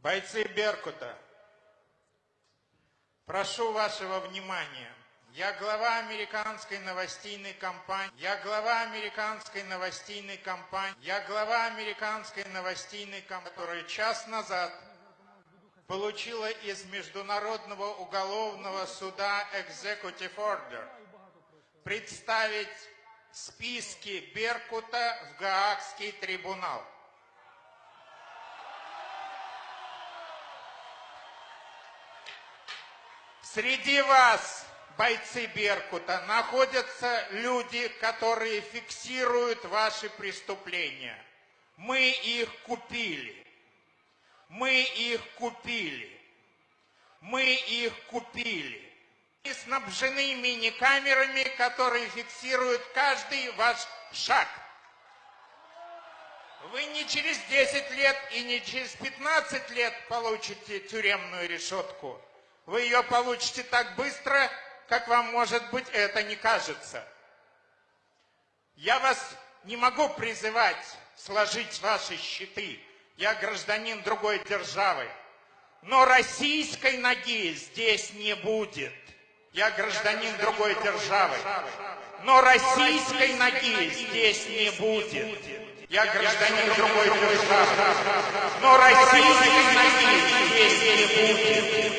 Бойцы Беркута, прошу вашего внимания. Я глава американской новостейной компании. Я глава американской новостейной компании. Я глава американской новостейной компании, которая час назад получила из Международного уголовного суда Executive Order представить списки Беркута в Гаагский трибунал. Среди вас, бойцы Беркута, находятся люди, которые фиксируют ваши преступления. Мы их купили. Мы их купили. Мы их купили. И снабжены мини-камерами, которые фиксируют каждый ваш шаг. Вы не через 10 лет и не через 15 лет получите тюремную решетку. Вы ее получите так быстро, как вам, может быть, это не кажется. Я вас не могу призывать сложить ваши щиты. Я гражданин другой державы. Но российской ноги здесь не будет. Я гражданин другой державы. Но российской ноги здесь не будет. Я гражданин другой державы. Но российской ноги здесь не будет.